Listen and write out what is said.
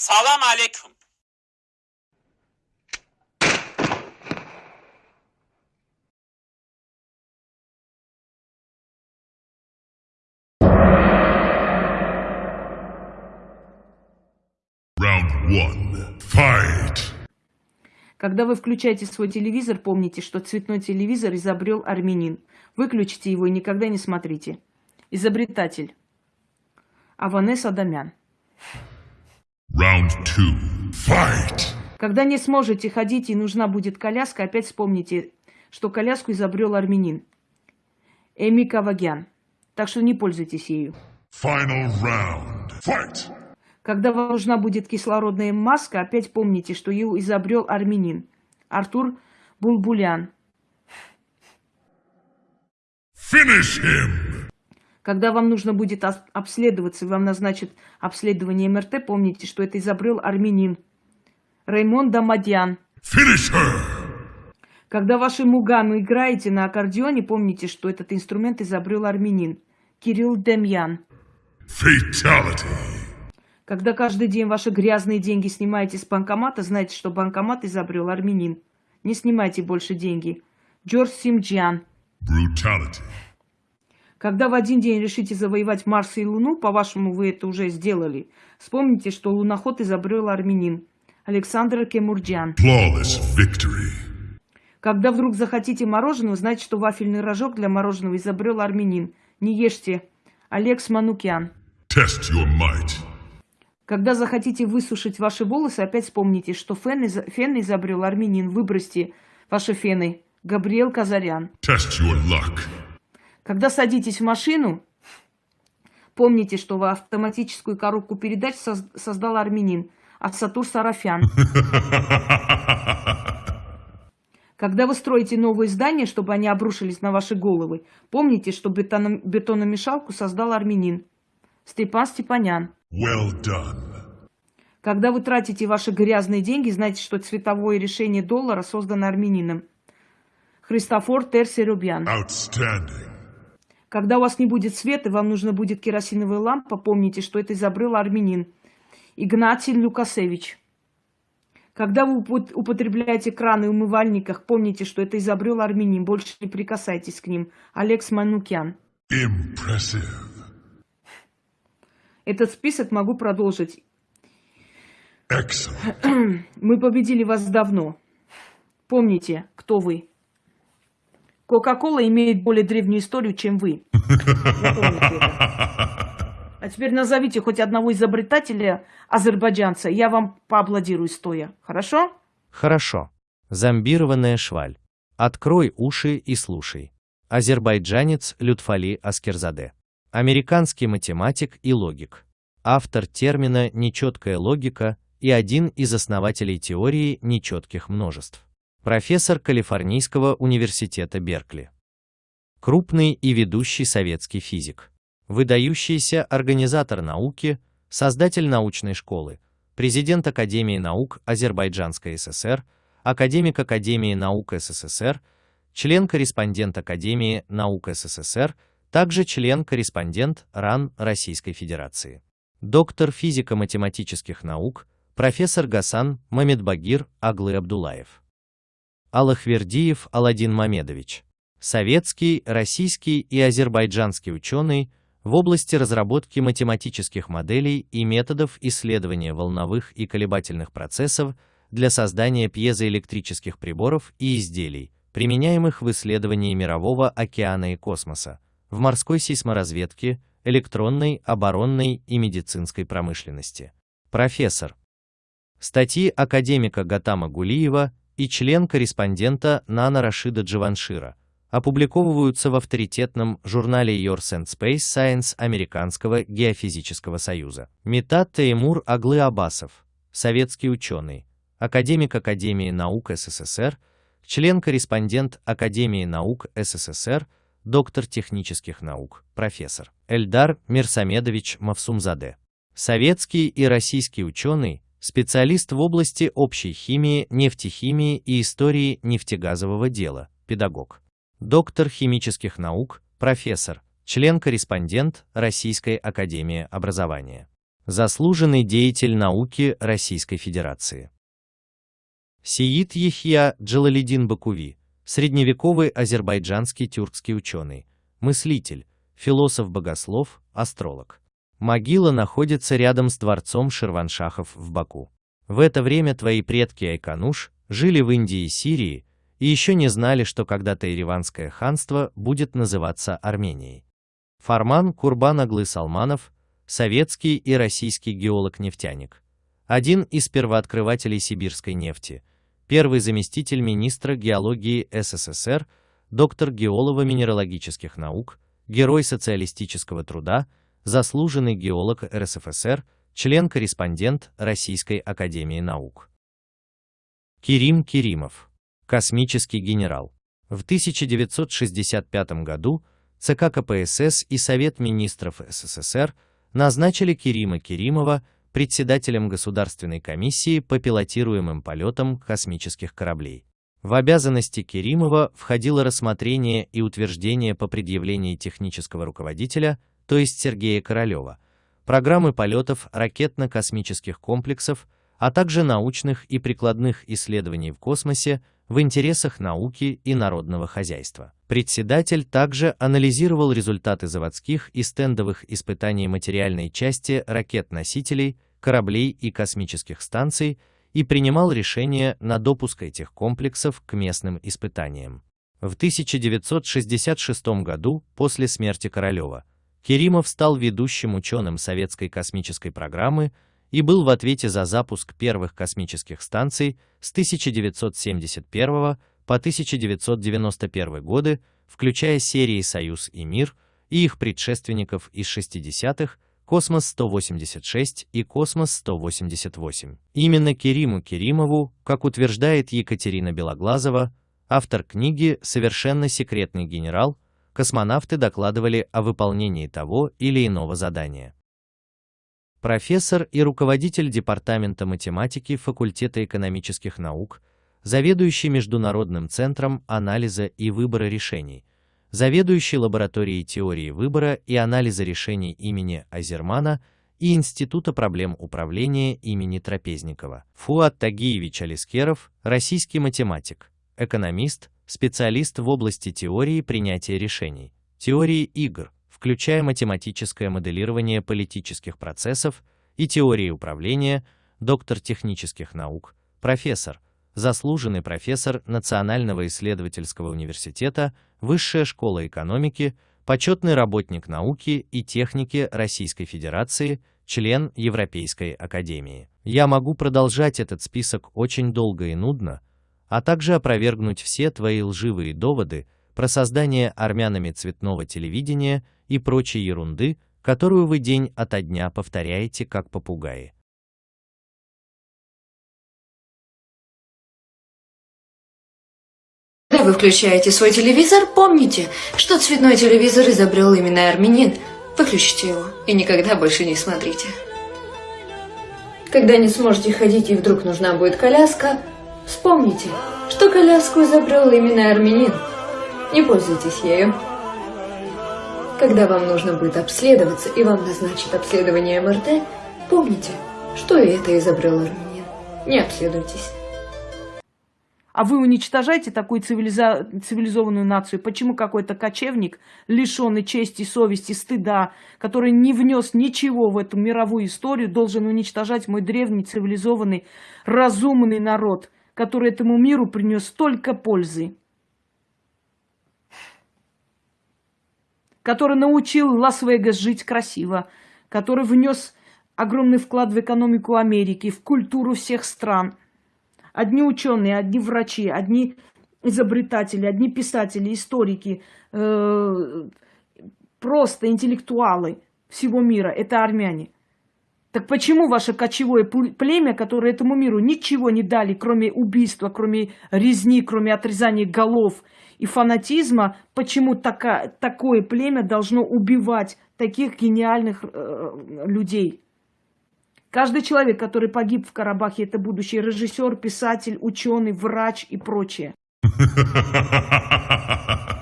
Salam alaikum. Round one. Fight! Когда вы включаете свой телевизор, помните, что цветной телевизор изобрел армянин. Выключите его и никогда не смотрите. Изобретатель. Аванес Адамян. Round two. Fight! Когда не сможете ходить и нужна будет коляска, опять вспомните, что коляску изобрел армянин. Эми Кавагян. Так что не пользуйтесь ею. Final round. Fight! Когда вам нужна будет кислородная маска, опять помните, что ее изобрел армянин. Артур Булбулян. Finish him! Когда вам нужно будет обследоваться, вам назначат обследование МРТ, помните, что это изобрел армянин. Раймон Дамадьян. Когда ваши мугану играете на аккордеоне, помните, что этот инструмент изобрел армянин. Кирилл Демьян. Fatality! Когда каждый день ваши грязные деньги снимаете с банкомата, знайте, что банкомат изобрел армянин. Не снимайте больше деньги. Джордж Симджиан. Brutality! Когда в один день решите завоевать Марс и Луну, по-вашему, вы это уже сделали, вспомните, что луноход изобрел армянин. Александр Кемурджиан. Когда вдруг захотите мороженого, знайте, что вафельный рожок для мороженого изобрел армянин. Не ешьте. Алекс Манукян. Test your might! Когда захотите высушить ваши волосы, опять вспомните, что фен, из- фен изобрел армянин. Выбросьте ваши фены. Габриэл Казарян. Test your luck! Когда садитесь в машину, помните, что в автоматическую коробку передач соз- создал армянин. Асатур Сарафян. Когда вы строите новые здания, чтобы они обрушились на ваши головы, помните, что бетоном- бетономешалку создал армянин. Степан Степанян. Well done! Когда вы тратите ваши грязные деньги, знайте, что цветовое решение доллара создано армянином. Христофор Терсерубян. Outstanding! Когда у вас не будет света, вам нужно будет керосиновая лампа, помните, что это изобрел армянин. Игнатий Люкасевич. Когда вы упот- употребляете краны в умывальниках, помните, что это изобрел армянин. Больше не прикасайтесь к ним. Алекс Манукян. Impressive! Этот список могу продолжить. Excellent! Мы победили вас давно. Помните, кто вы. Кока-кола имеет более древнюю историю, чем вы. А теперь назовите хоть одного изобретателя азербайджанца. Я вам поаплодирую стоя. Хорошо? Хорошо. Зомбированная шваль. Открой уши и слушай. Азербайджанец Лютфали Аскерзаде. Американский математик и логик. Автор термина «нечеткая логика» и один из основателей теории нечетких множеств. Профессор Калифорнийского университета Беркли. Крупный и ведущий советский физик. Выдающийся организатор науки, создатель научной школы, президент Академии наук Азербайджанской ССР, академик Академии наук СССР, член-корреспондент Академии наук СССР, также член-корреспондент РАН Российской Федерации. Доктор физико-математических наук, профессор Гасан Мамедбагир Аглы Абдулаев. Аллахвердиев Аладдин Мамедович. Советский, российский и азербайджанский ученый в области разработки математических моделей и методов исследования волновых и колебательных процессов для создания пьезоэлектрических приборов и изделий, применяемых в исследовании мирового океана и космоса, в морской сейсморазведке, электронной, оборонной и медицинской промышленности. Профессор. Статьи академика Гатама Гулиева и член-корреспондента Нана Рашида Джаваншира опубликовываются в авторитетном журнале Yours and Space Science Американского геофизического союза. Метат Теймур Аглы Абасов, советский ученый, академик Академии наук СССР, член-корреспондент Академии наук СССР, доктор технических наук, профессор. Эльдар Мирсамедович Мавсумзаде. Советский и российский ученый, специалист в области общей химии, нефтехимии и истории нефтегазового дела, педагог. Доктор химических наук, профессор, член-корреспондент Российской академии образования. Заслуженный деятель науки Российской Федерации. Сиит Ехья Джалалидин Бакуви, средневековый азербайджанский тюркский ученый, мыслитель, философ-богослов, астролог. Могила находится рядом с дворцом Ширваншахов в Баку. В это время твои предки Айкануш жили в Индии и Сирии и еще не знали, что когда-то Ереванское ханство будет называться Арменией. Фарман Курбан Аглы Салманов, советский и российский геолог-нефтяник, один из первооткрывателей сибирской нефти, первый заместитель министра геологии СССР, доктор геолого-минералогических наук, герой социалистического труда, заслуженный геолог РСФСР, член-корреспондент Российской академии наук. Кирим Киримов, космический генерал. В 1965 году ЦК КПСС и Совет министров СССР назначили Кирима Киримова председателем Государственной комиссии по пилотируемым полетам космических кораблей. В обязанности Керимова входило рассмотрение и утверждение по предъявлении технического руководителя, то есть Сергея Королева, программы полетов ракетно-космических комплексов, а также научных и прикладных исследований в космосе в интересах науки и народного хозяйства. Председатель также анализировал результаты заводских и стендовых испытаний материальной части ракет-носителей, кораблей и космических станций и принимал решения на допуск этих комплексов к местным испытаниям. В 1966 году, после смерти Королева, Керимов стал ведущим ученым советской космической программы и был в ответе за запуск первых космических станций с 1971 по 1991 годы, включая серии «Союз» и «Мир» и их предшественников из 60-х, «Космос-186» и «Космос-188». Именно Кериму Керимову, как утверждает Екатерина Белоглазова, автор книги «Совершенно секретный генерал», космонавты докладывали о выполнении того или иного задания. Профессор и руководитель Департамента математики факультета экономических наук, заведующий Международным центром анализа и выбора решений, заведующий лабораторией теории выбора и анализа решений имени Азермана и Института проблем управления имени Трапезникова. Фуат Тагиевич Алискеров, российский математик, экономист, специалист в области теории принятия решений, теории игр, включая математическое моделирование политических процессов и теории управления, доктор технических наук, профессор, заслуженный профессор Национального исследовательского университета, Высшая школа экономики, почетный работник науки и техники Российской Федерации, член Европейской академии. Я могу продолжать этот список очень долго и нудно, а также опровергнуть все твои лживые доводы про создание армянами цветного телевидения и прочей ерунды, которую вы день ото дня повторяете как попугаи. Когда вы включаете свой телевизор, помните, что цветной телевизор изобрел именно армянин. Выключите его и никогда больше не смотрите. Когда не сможете ходить и вдруг нужна будет коляска, вспомните, что коляску изобрел именно армянин. Не пользуйтесь ею. Когда вам нужно будет обследоваться и вам назначат обследование МРТ, помните, что и это изобрел армянин. Не обследуйтесь а вы уничтожаете такую цивилиза... цивилизованную нацию. Почему какой-то кочевник, лишенный чести, совести, стыда, который не внес ничего в эту мировую историю, должен уничтожать мой древний, цивилизованный, разумный народ, который этому миру принес столько пользы? который научил Лас-Вегас жить красиво, который внес огромный вклад в экономику Америки, в культуру всех стран – Одни ученые, одни врачи, одни изобретатели, одни писатели, историки, э, просто интеллектуалы всего мира – это армяне. Так почему ваше кочевое племя, которое этому миру ничего не дали, кроме убийства, кроме резни, кроме отрезания голов и фанатизма, почему така, такое племя должно убивать таких гениальных э, людей? Каждый человек, который погиб в Карабахе, это будущий режиссер, писатель, ученый, врач и прочее.